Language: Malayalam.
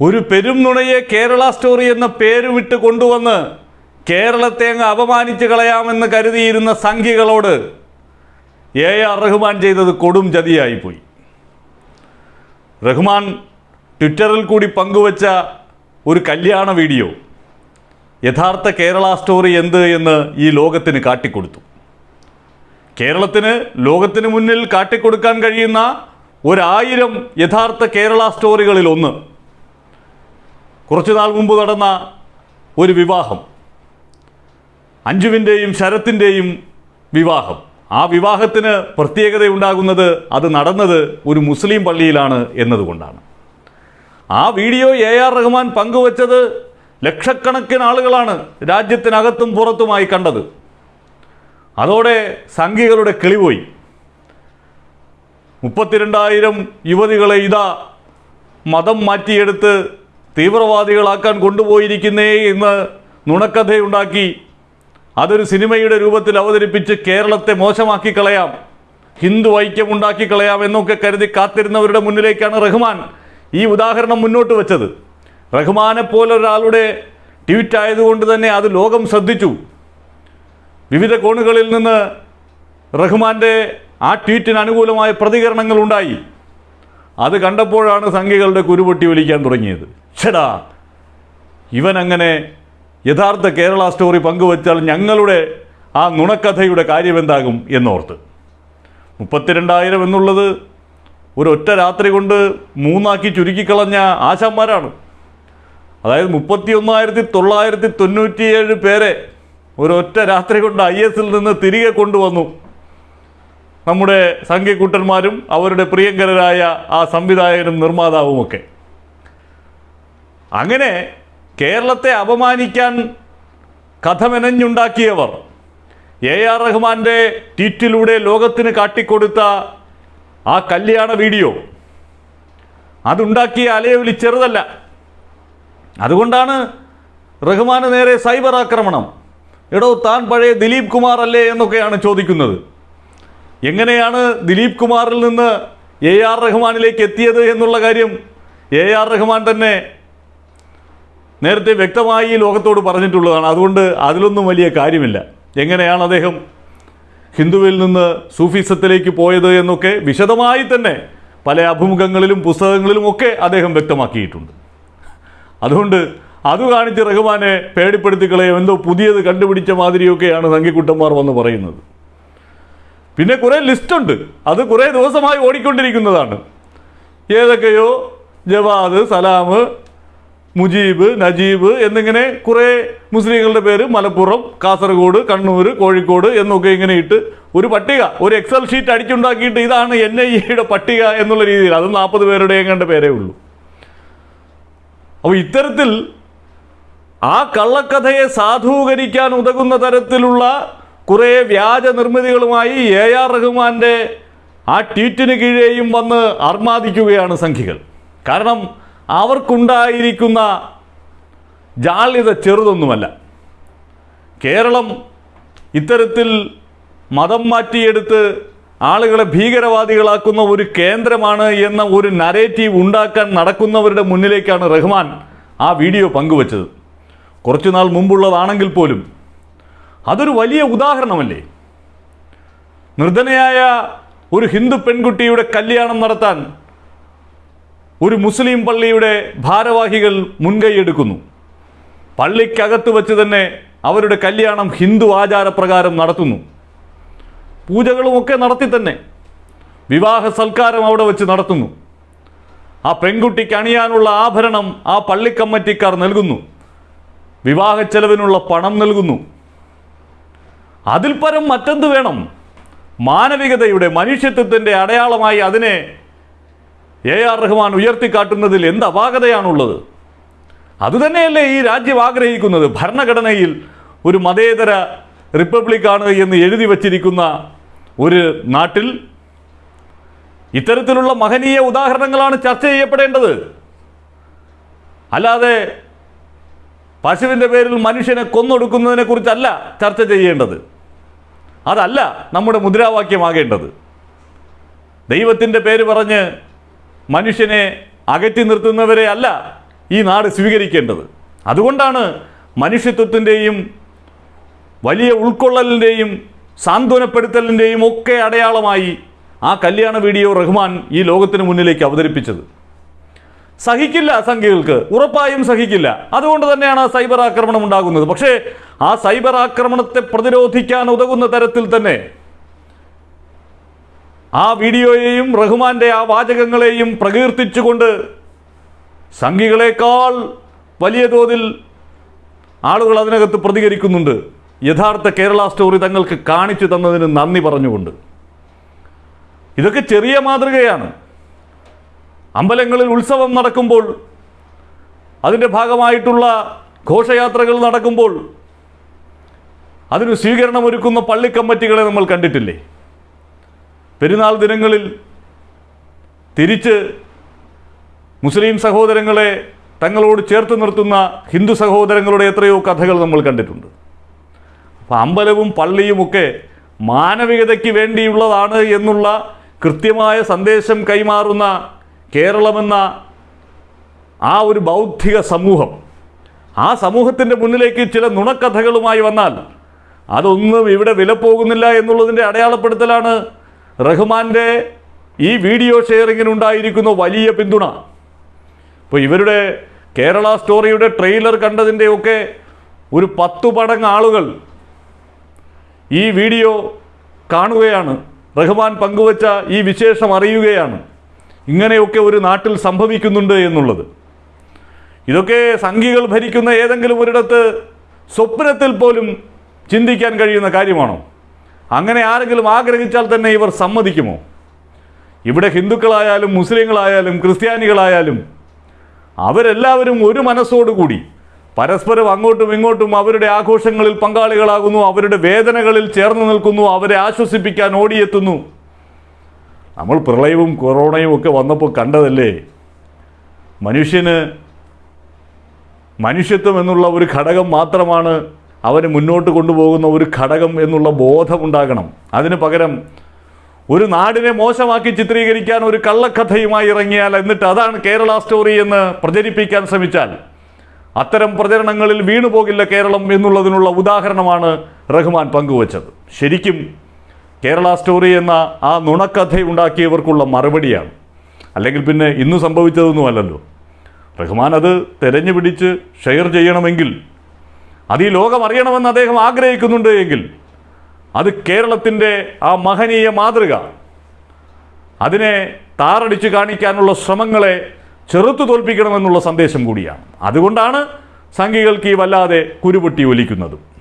ഒരു പെരും നുണയെ കേരള സ്റ്റോറി എന്ന പേര് വിട്ട് കൊണ്ടുവന്ന് കേരളത്തെ അങ്ങ് അപമാനിച്ച് കളയാമെന്ന് കരുതിയിരുന്ന സംഖ്യകളോട് എ ആർ റഹ്മാൻ ചെയ്തത് കൊടും ചതിയായിപ്പോയി റഹ്മാൻ ട്വിറ്ററിൽ കൂടി പങ്കുവച്ച ഒരു കല്യാണ വീഡിയോ യഥാർത്ഥ കേരള സ്റ്റോറി എന്ത് എന്ന് ഈ ലോകത്തിന് കാട്ടിക്കൊടുത്തു. കേരളത്തിന് ലോകത്തിന് മുന്നിൽ കാട്ടിക്കൊടുക്കാൻ കഴിയുന്ന ഒരായിരം യഥാർത്ഥ കേരള സ്റ്റോറികളിൽ ഒന്ന് കുറച്ചു നാൾ മുമ്പ് നടന്ന ഒരു വിവാഹം. അഞ്ജുവിന്റെയും ശരത്തിന്റെയും വിവാഹം. ആ വിവാഹത്തിന് പ്രത്യേകതയുണ്ടാകുന്നത് അത് നടന്നത് ഒരു മുസ്ലിം പള്ളിയിലാണ് എന്നതുകൊണ്ടാണ്. ആ വീഡിയോ എ ആർ റഹ്മാൻ പങ്കുവച്ചത് ലക്ഷക്കണക്കിന് ആളുകളാണ് രാജ്യത്തിനകത്തും പുറത്തുമായി കണ്ടത്. അതോടെ സംഘികളുടെ കിളിപോയി. മുപ്പത്തിരണ്ടായിരം യുവതികളെ ഇതാ മതം മാറ്റിയെടുത്ത് തീവ്രവാദികളാക്കാൻ കൊണ്ടുപോയിരിക്കുന്നേ എന്ന് നുണക്കഥയുണ്ടാക്കി. അതൊരു സിനിമയുടെ രൂപത്തിൽ അവതരിപ്പിച്ച് കേരളത്തെ മോശമാക്കി കളയാം. ഹിന്ദു ഐക്യം ഉണ്ടാക്കി കളയാം എന്നൊക്കെ കരുതി കാത്തിരുന്നവരുടെ മുന്നിലേക്കാണ് റഹ്മാൻ ഈ ഉദാഹരണം മുന്നോട്ട് വെച്ചത്. റഹ്മാനെ പോലൊരാളുടെ ട്വീറ്റ് ആയതുകൊണ്ട് തന്നെ അത് ലോകം ശ്രദ്ധിച്ചു. വിവിധ കോണുകളിൽ നിന്ന് റഹ്മാന്റെ ആ ട്വീറ്റിന് അനുകൂലമായ പ്രതികരണങ്ങൾ ഉണ്ടായി അത് കണ്ടപ്പോഴാണ് സംഘികളുടെ കുരുപൊട്ടി വിളിക്കാൻ തുടങ്ങിയത്. ഛടാ ഇവൻ അങ്ങനെ യഥാർത്ഥ കേരള സ്റ്റോറി പങ്കുവച്ചാൽ ഞങ്ങളുടെ ആ നുണക്കഥയുടെ കാര്യമെന്താകും എന്നോർത്ത്. മുപ്പത്തിരണ്ടായിരം എന്നുള്ളത് ഒരൊറ്റ രാത്രി കൊണ്ട് മൂന്നാക്കി ചുരുക്കിക്കളഞ്ഞ ആശാന്മാരാണ്. അതായത് മുപ്പത്തി ഒന്നായിരത്തി തൊള്ളായിരത്തി തൊണ്ണൂറ്റിയേഴ് പേരെ ഒരൊറ്റ രാത്രി കൊണ്ട് ഐ എസിൽ നിന്ന് തിരികെ കൊണ്ടുവന്നു. നമ്മുടെ സംഘ്യക്കൂട്ടന്മാരും അവരുടെ പ്രിയങ്കരരായ ആ സംവിധായകനും നിർമ്മാതാവുമൊക്കെ. അങ്ങനെ കേരളത്തെ അപമാനിക്കാൻ കഥ മെനഞ്ഞുണ്ടാക്കിയവർ എ ആർ റഹ്മാന്റെ ട്വീറ്റിലൂടെ ലോകത്തിന് കാട്ടിക്കൊടുത്ത ആ കല്യാണ വീഡിയോ. അതുണ്ടാക്കിയ അലയൊലി ചെറുതല്ല. അതുകൊണ്ടാണ് റഹ്മാന് നേരെ സൈബർ ആക്രമണം. എടോ താൻ പഴയ ദിലീപ് കുമാർ അല്ലേ എന്നൊക്കെയാണ് ചോദിക്കുന്നത്. എങ്ങനെയാണ് ദിലീപ് കുമാറിൽ നിന്ന് എ ആർ റഹ്മാനിലേക്ക് എത്തിയത് എന്നുള്ള കാര്യം എ ആർ റഹ്മാൻ തന്നെ നേരത്തെ വ്യക്തമായി ലോകത്തോട് പറഞ്ഞിട്ടുള്ളതാണ്. അതുകൊണ്ട് അതിലൊന്നും വലിയ കാര്യമില്ല. എങ്ങനെയാണ് അദ്ദേഹം ഹിന്ദുവിൽ നിന്ന് സൂഫിസത്തിലേക്ക് പോയത് എന്നൊക്കെ വിശദമായി തന്നെ പല അഭിമുഖങ്ങളിലും പുസ്തകങ്ങളിലും ഒക്കെ അദ്ദേഹം വ്യക്തമാക്കിയിട്ടുണ്ട്. അതുകൊണ്ട് അത് കാണിച്ച് റഹ്മാനെ പേടിപ്പെടുത്തിക്കളയോ. എന്തോ പുതിയത് കണ്ടുപിടിച്ച മാതിരിയൊക്കെയാണ് സംഘിക്കുട്ടന്മാർ വന്ന് പറയുന്നത്. പിന്നെ കുറേ ലിസ്റ്റുണ്ട്. അത് കുറേ ദിവസമായി ഓടിക്കൊണ്ടിരിക്കുന്നതാണ്. ഏതൊക്കെയോ ജവാദ് സലാം മുജീബ് നജീബ് എന്നിങ്ങനെ കുറേ മുസ്ലിങ്ങളുടെ പേര് മലപ്പുറം കാസർഗോഡ് കണ്ണൂർ കോഴിക്കോട് എന്നൊക്കെ ഇങ്ങനെ ഇട്ട് ഒരു പട്ടിക ഒരു എക്സൽ ഷീറ്റ് അടിച്ചുണ്ടാക്കിയിട്ട് ഇതാണ് എൻ ഐ എയുടെ പട്ടിക എന്നുള്ള രീതിയിൽ. അത് നാൽപ്പത് പേരുടെ എങ്ങാണ്ട് പേരേ ഉള്ളൂ. അപ്പോൾ ഇത്തരത്തിൽ ആ കള്ളക്കഥയെ സാധൂകരിക്കാൻ ഉതകുന്ന തരത്തിലുള്ള കുറേ വ്യാജ നിർമ്മിതികളുമായി എ ആർ റഹ്മാന്റെ ആ ട്വീറ്റിന് കീഴേയും വന്ന് അർമാദിക്കുകയാണ് സംഖ്യകൾ കാരണം അവർക്കുണ്ടായിരിക്കുന്ന ജാള്യത ചെറുതൊന്നുമല്ല. കേരളം ഇത്തരത്തിൽ മതം മാറ്റിയെടുത്ത് ആളുകളെ ഭീകരവാദികളാക്കുന്ന ഒരു കേന്ദ്രമാണ് എന്ന ഒരു നരേറ്റീവ് ഉണ്ടാക്കാൻ നടക്കുന്നവരുടെ മുന്നിലേക്കാണ് റഹ്മാൻ ആ വീഡിയോ പങ്കുവച്ചത്. കുറച്ചുനാൾ മുമ്പുള്ളതാണെങ്കിൽ പോലും അതൊരു വലിയ ഉദാഹരണമല്ലേ? നിർധനയായ ഒരു ഹിന്ദു പെൺകുട്ടിയുടെ കല്യാണം നടത്താൻ ഒരു മുസ്ലിം പള്ളിയുടെ ഭാരവാഹികൾ മുൻകൈയെടുക്കുന്നു പള്ളിക്കകത്ത് വച്ച് തന്നെ അവരുടെ കല്യാണം ഹിന്ദു ആചാരപ്രകാരം നടത്തുന്നു. പൂജകളുമൊക്കെ നടത്തി തന്നെ വിവാഹ സൽക്കാരം അവിടെ വെച്ച് നടത്തുന്നു. ആ പെൺകുട്ടിക്ക് അണിയാനുള്ള ആഭരണം ആ പള്ളിക്കമ്മറ്റിക്കാർ നൽകുന്നു. വിവാഹ ചെലവിനുള്ള പണം നൽകുന്നു. അതിൽ പരം മറ്റെന്ത് വേണം? മാനവികതയുടെ മനുഷ്യത്വത്തിന്റെ അടയാളമായി അതിനെ എ ആർ റഹ്മാൻ ഉയർത്തിക്കാട്ടുന്നതിൽ എന്ത് അപാകതയാണുള്ളത്? അതുതന്നെയല്ലേ ഈ രാജ്യം ആഗ്രഹിക്കുന്നത്? ഭരണഘടനയിൽ ഒരു മതേതര റിപ്പബ്ലിക്കാണ് എന്ന് എഴുതി വച്ചിരിക്കുന്ന ഒരു നാട്ടിൽ ഇത്തരത്തിലുള്ള മഹനീയ ഉദാഹരണങ്ങളാണ് ചർച്ച ചെയ്യപ്പെടേണ്ടത്. അല്ലാതെ പശുവിന്റെ പേരിൽ മനുഷ്യനെ കൊന്നൊടുക്കുന്നതിനെ കുറിച്ചല്ല ചർച്ച ചെയ്യേണ്ടത്. അതല്ല നമ്മുടെ മുദ്രാവാക്യമാകേണ്ടത്. ദൈവത്തിന്റെ പേര് പറഞ്ഞ് മനുഷ്യനെ അകറ്റി നിർത്തുന്നവരെ അല്ല ഈ നാട് സ്വീകരിക്കേണ്ടത്. അതുകൊണ്ടാണ് മനുഷ്യത്വത്തിന്റെയും വലിയ ഉൾക്കൊള്ളലിന്റെയും സാന്ത്വനപ്പെടുത്തലിന്റെയും ഒക്കെ അടയാളമായി ആ കല്യാണ വീഡിയോ റഹ്മാൻ ഈ ലോകത്തിന് മുന്നിലേക്ക് അവതരിപ്പിച്ചത്. സഹിക്കില്ല സംഖ്യകൾക്ക് ഉറപ്പായും സഹിക്കില്ല. അതുകൊണ്ട് തന്നെയാണ് ആ സൈബർ ആക്രമണം ഉണ്ടാകുന്നത്. പക്ഷേ ആ സൈബർ ആക്രമണത്തെ പ്രതിരോധിക്കാൻ ഉതകുന്ന തരത്തിൽ തന്നെ ആ വീഡിയോയെയും റഹ്മാന്റെ ആ വാചകങ്ങളെയും പ്രകീർത്തിച്ചുകൊണ്ട് സംഘികളെക്കാൾ വലിയ തോതിൽ ആളുകൾ അതിനകത്ത് പ്രതികരിക്കുന്നുണ്ട്. യഥാർത്ഥ കേരള സ്റ്റോറി തങ്ങൾക്ക് കാണിച്ചു തന്നതിന് നന്ദി പറഞ്ഞുകൊണ്ട്. ഇതൊക്കെ ചെറിയ മാതൃകയാണ്. അമ്പലങ്ങളിൽ ഉത്സവം നടക്കുമ്പോൾ അതിന്റെ ഭാഗമായിട്ടുള്ള ഘോഷയാത്രകൾ നടക്കുമ്പോൾ അതിന് സ്വീകരണമൊരുക്കുന്ന പള്ളിക്കമ്മറ്റികളെ നമ്മൾ കണ്ടിട്ടില്ലേ? പെരുന്നാൾ ദിനങ്ങളിൽ തിരിച്ച് മുസ്ലിം സഹോദരങ്ങളെ തങ്ങളോട് ചേർത്ത് നിർത്തുന്ന ഹിന്ദു സഹോദരങ്ങളുടെ എത്രയോ കഥകൾ നമ്മൾ കണ്ടിട്ടുണ്ട്. അപ്പോൾ അമ്പലവും പള്ളിയുമൊക്കെ മാനവികതയ്ക്ക് വേണ്ടിയുള്ളതാണ് എന്നുള്ള കൃത്യമായ സന്ദേശം കൈമാറുന്ന കേരളമെന്ന ആ ഒരു ബൗദ്ധിക സമൂഹം ആ സമൂഹത്തിന്റെ മുന്നിലേക്ക് ചില നുണക്കഥകളുമായി വന്നാൽ അതൊന്നും ഇവിടെ വില പോകുന്നില്ല എന്നുള്ളതിന്റെ അടയാളപ്പെടുത്തലാണ് റഹ്മാന്റെ ഈ വീഡിയോ ഷെയറിങ്ങിനുണ്ടായിരിക്കുന്ന വലിയ പിന്തുണ. ഇപ്പോൾ ഇവരുടെ കേരള സ്റ്റോറിയുടെ ട്രെയിലർ കണ്ടതിന്റെയൊക്കെ ഒരു പത്തു പടങ്ങ് ആളുകൾ ഈ വീഡിയോ കാണുകയാണ്. റഹ്മാൻ പങ്കുവച്ച ഈ വിശേഷം അറിയുകയാണ്. ഇങ്ങനെയൊക്കെ ഒരു നാട്ടിൽ സംഭവിക്കുന്നുണ്ട് എന്നുള്ളത്. ഇതൊക്കെ സംഘികൾ ഭരിക്കുന്ന ഏതെങ്കിലും ഒരിടത്ത് സ്വപ്നത്തിൽ പോലും ചിന്തിക്കാൻ കഴിയുന്ന കാര്യമാണോ? അങ്ങനെ ആരെങ്കിലും ആഗ്രഹിച്ചാൽ തന്നെ ഇവർ സമ്മതിക്കുമോ? ഇവിടെ ഹിന്ദുക്കളായാലും മുസ്ലിങ്ങളായാലും ക്രിസ്ത്യാനികളായാലും അവരെല്ലാവരും ഒരു മനസ്സോടുകൂടി പരസ്പരം അങ്ങോട്ടും ഇങ്ങോട്ടും അവരുടെ ആഘോഷങ്ങളിൽ പങ്കാളികളാകുന്നു അവരുടെ വേദനകളിൽ ചേർന്ന് നിൽക്കുന്നു അവരെ ആശ്വസിപ്പിക്കാൻ ഓടിയെത്തുന്നു. നമ്മൾ പ്രളയവും കൊറോണയും ഒക്കെ വന്നപ്പോൾ കണ്ടതല്ലേ? മനുഷ്യന് മനുഷ്യത്വം എന്നുള്ള ഒരു ഘടകം മാത്രമാണ് അവന് മുന്നോട്ട് കൊണ്ടുപോകുന്ന ഒരു ഘടകം എന്നുള്ള ബോധമുണ്ടാകണം അതിന് പകരം ഒരു നാടിനെ മോശമാക്കി ചിത്രീകരിക്കാൻ ഒരു കള്ളക്കഥയുമായി ഇറങ്ങിയാൽ എന്നിട്ട് അതാണ് കേരള സ്റ്റോറി എന്ന് പ്രചരിപ്പിക്കാൻ ശ്രമിച്ചാൽ. അത്തരം പ്രചരണങ്ങളിൽ വീണു പോകില്ല കേരളം എന്നുള്ളതിനുള്ള ഉദാഹരണമാണ് റഹ്മാൻ പങ്കുവച്ചത്. ശരിക്കും കേരള സ്റ്റോറി എന്ന ആ നുണക്കഥ ഉണ്ടാക്കിയവർക്കുള്ള മറുപടിയാണ്. അല്ലെങ്കിൽ പിന്നെ ഇന്ന് സംഭവിച്ചതൊന്നുമല്ലല്ലോ. റഹ്മാൻ അത് തിരഞ്ഞു പിടിച്ച് ഷെയർ ചെയ്യണമെങ്കിൽ അത് ഈ ലോകം അറിയണമെന്ന് അദ്ദേഹം ആഗ്രഹിക്കുന്നുണ്ട് എങ്കിൽ അത് കേരളത്തിന്റെ ആ മഹനീയ മാതൃക. അതിനെ താറടിച്ച് കാണിക്കാനുള്ള ശ്രമങ്ങളെ ചെറുത്തു തോൽപ്പിക്കണമെന്നുള്ള സന്ദേശം കൂടിയാണ്. അതുകൊണ്ടാണ് സംഘികൾക്ക് ഈ വല്ലാതെ കുരുപൊട്ടി ഒലിക്കുന്നതും.